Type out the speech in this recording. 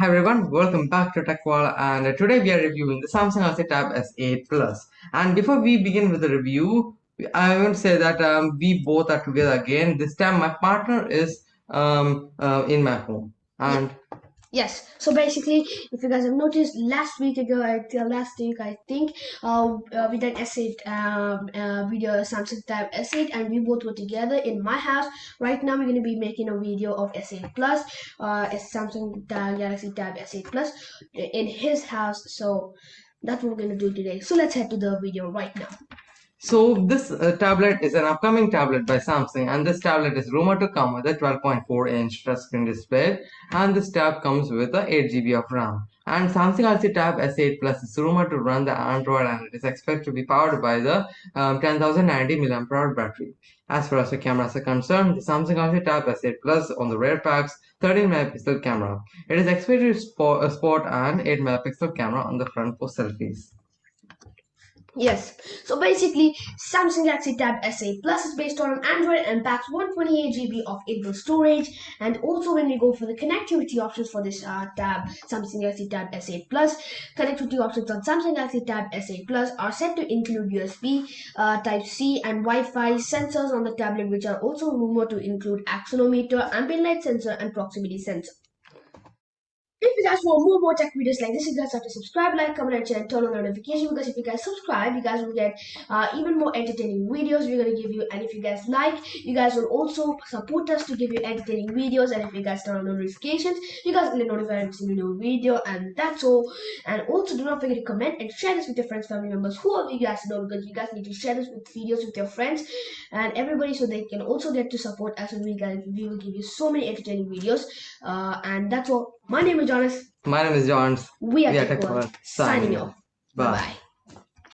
Hi everyone, welcome back to TechWall and today we are reviewing the Samsung Galaxy Tab S8 Plus. And before we begin with the review, I want to say that um, we both are together again. This time my partner is um, uh, in my home. And Yes. So basically, if you guys have noticed, last week ago, I uh, last week I think, uh, uh, we did S8 um, uh, video Samsung Tab S8, and we both were together in my house. Right now, we're going to be making a video of S8 Plus, uh, Samsung Galaxy Tab S8 Plus in his house. So that's what we're going to do today. So let's head to the video right now. So this uh, tablet is an upcoming tablet by Samsung and this tablet is rumored to come with a 12.4 inch touchscreen display and this tab comes with a 8 GB of RAM. And Samsung Galaxy Tab S8 Plus is rumored to run the Android and it is expected to be powered by the um, 10090 mAh battery. As far as the cameras are concerned, the Samsung Galaxy Tab S8 Plus on the rear packs 13 megapixel camera. It is expected to sport, uh, an 8 megapixel camera on the front for selfies. Yes, so basically Samsung Galaxy Tab S8 Plus is based on an Android and packs 128GB of internal storage and also when we go for the connectivity options for this uh, tab Samsung Galaxy Tab S8 Plus connectivity options on Samsung Galaxy Tab S8 Plus are set to include USB uh, Type-C and Wi-Fi sensors on the tablet which are also rumored to include accelerometer, ambient light sensor and proximity sensor. If you guys want more more tech videos like this, you guys have to subscribe, like, comment, and share, and turn on notification because if you guys subscribe, you guys will get uh, even more entertaining videos we're gonna give you. And if you guys like, you guys will also support us to give you entertaining videos. And if you guys turn on notifications, you guys will get notified every single new video. And that's all. And also do not forget to comment and share this with your friends, family members, whoever you guys know because you guys need to share this with videos with your friends and everybody so they can also get to support us and we guys we will give you so many entertaining videos. Uh, and that's all. My name is Jonas. My name is Johns. We are, we are Tech Signing off. Bye bye.